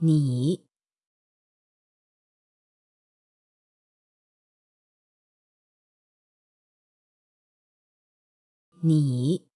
你。你。